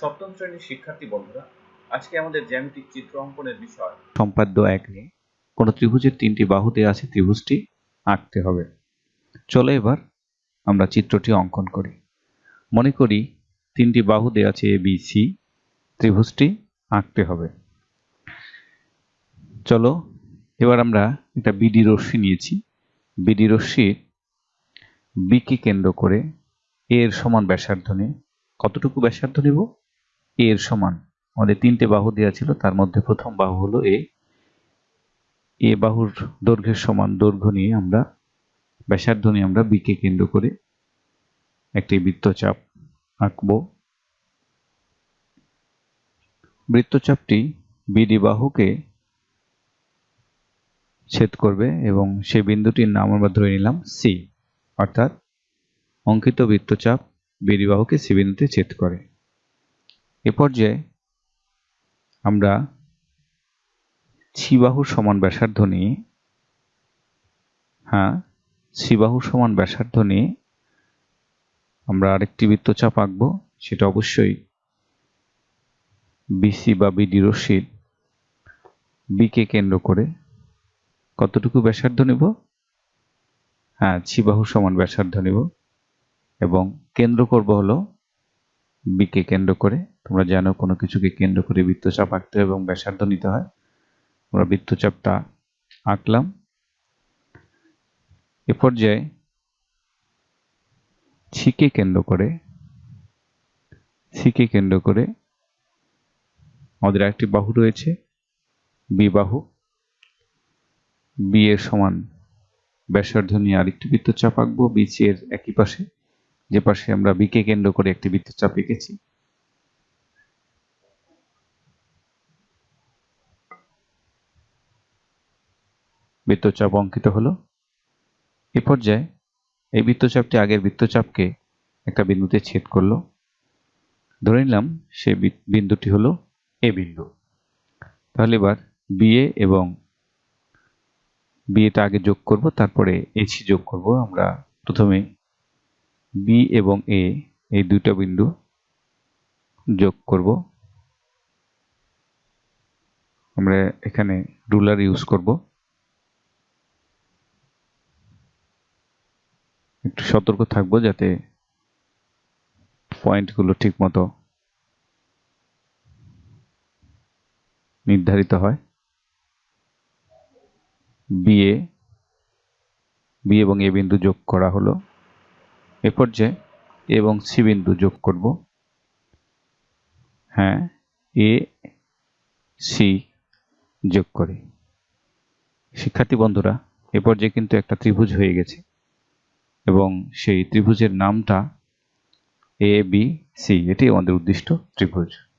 শ্রেণির শিক্ষার্থী বন্ধুরা, আজকে আমাদের জ্যামিতিক চিত্র অঙ্কনের বিষয় সম্পাদ্য এক নিয়ে। কোনো ত্রিভুজের তিনটি বাহু দেওয়া আছে ত্রিভুজটি আঁকতে হবে। চলো এবার আমরা চিত্রটি অঙ্কন করি। মনে করি তিনটি বাহু দেওয়া আছে এ, বি, সি, ত্রিভুজটি আঁকতে হবে। চলো এবার আমরা একটা বিডি রশ্মি নিয়েছি। বিডি রশ্মির বিকে কেন্দ্র করে এর সমান ব্যাসার্ধ নিয়ে। কতটুকু ব্যাসার্ধ নিব? এর সমান। আমাদের তিনটে বাহু দেওয়া ছিল, তার মধ্যে প্রথম বাহু হলো এ। এ বাহুর দৈর্ঘ্যের সমান দৈর্ঘ্য নিয়ে আমরা, ব্যাসার্ধ নিয়ে আমরা বিকে কেন্দ্র করে একটি বৃত্তচাপ আঁকব। বৃত্তচাপটি বিডি বাহুকে ছেদ করবে এবং সেই বিন্দুটির নাম আমরা ধরে নিলাম সি অর্থাৎ অঙ্কিত বৃত্তচাপ বিডি বাহুকে সি বিন্দুতে ছেদ করে। এ পর্যায়ে আমরা ছিবাহুর সমান ব্যাসার্ধ নিয়ে হ্যাঁ ছিবাহুর সমান ব্যাসার্ধ নিয়ে আমরা আরেকটি বৃত্তচাপ আঁকবো। সেটা অবশ্যই বিসি বা বিডি রশ্মির বিকে কেন্দ্র করে কতটুকু ব্যাসার্ধ নেব? হ্যাঁ ছিবাহুর সমান ব্যাসার্ধ নেব এবং কেন্দ্র করব হলো বিকে কেন্দ্র করে, তোমরা জানো কোনো কিছুকে কেন্দ্র করে বৃত্তচাপ আঁকতে হয় এবং ব্যাসার্ধ নিতে হয়। আমরা বৃত্তচাপটা আঁকলাম। এ পর্যায়ে ছিকে কেন্দ্র করে ছিকে কেন্দ্র করে আমাদের একটি বাহু রয়েছে, বি বাহু। বি এর সমান ব্যাসার্ধ নিয়ে আরেকটি বৃত্তচাপ আঁকবো বিসি এর একই পাশে। যে পাশে আমরা বিকে কেন্দ্র করে একটি বৃত্তচাপ এঁকেছি বৃত্তচাপ অঙ্কিত হলো। এ পর্যায়ে এই বৃত্তচাপটি আগের বৃত্তচাপকে একটা বিন্দুতে ছেদ করল। ধরে নিলাম সে বিন্দুটি হলো এ বিন্দু। তাহলে এবার বিএ এবং বিএটা আগে যোগ করব, তারপরে এসি যোগ করব। আমরা প্রথমে বি এবং এ এই দুইটা বিন্দু যোগ করব। আমরা এখানে রুলার ইউজ করব। একটু সতর্ক থাকব যাতে পয়েন্টগুলো ঠিক মতো নির্ধারিত হয়। বিএ বি এবং এ বিন্দু যোগ করা হলো। এ পর্যায়ে এবং সি বিন্দু যোগ করব। হ্যাঁ এ, সি যোগ করে। শিক্ষার্থী বন্ধুরা এ পর্যায়ে কিন্তু একটা ত্রিভুজ হয়ে গেছে এবং সেই ত্রিভুজের নামটা এ, বি, সি, এটি আমাদের উদ্দিষ্ট ত্রিভুজ।